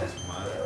that's mother.